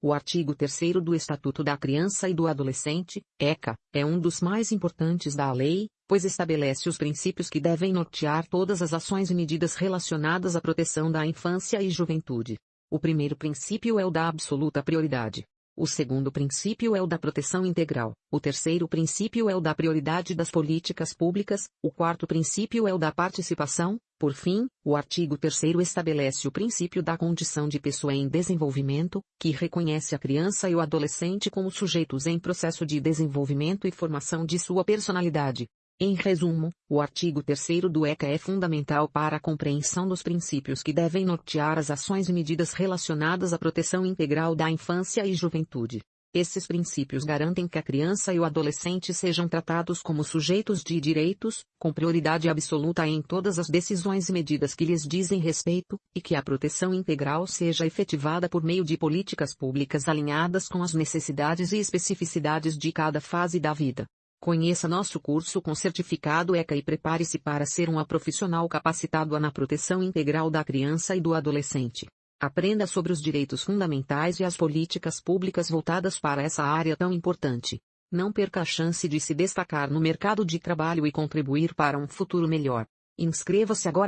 o artigo 3 do Estatuto da Criança e do Adolescente, ECA, é um dos mais importantes da lei, pois estabelece os princípios que devem nortear todas as ações e medidas relacionadas à proteção da infância e juventude. O primeiro princípio é o da absoluta prioridade. O segundo princípio é o da proteção integral. O terceiro princípio é o da prioridade das políticas públicas. O quarto princípio é o da participação. Por fim, o artigo 3 estabelece o princípio da condição de pessoa em desenvolvimento, que reconhece a criança e o adolescente como sujeitos em processo de desenvolvimento e formação de sua personalidade. Em resumo, o artigo 3 do ECA é fundamental para a compreensão dos princípios que devem nortear as ações e medidas relacionadas à proteção integral da infância e juventude. Esses princípios garantem que a criança e o adolescente sejam tratados como sujeitos de direitos, com prioridade absoluta em todas as decisões e medidas que lhes dizem respeito, e que a proteção integral seja efetivada por meio de políticas públicas alinhadas com as necessidades e especificidades de cada fase da vida. Conheça nosso curso com certificado ECA e prepare-se para ser um profissional capacitado na proteção integral da criança e do adolescente. Aprenda sobre os direitos fundamentais e as políticas públicas voltadas para essa área tão importante. Não perca a chance de se destacar no mercado de trabalho e contribuir para um futuro melhor. Inscreva-se agora.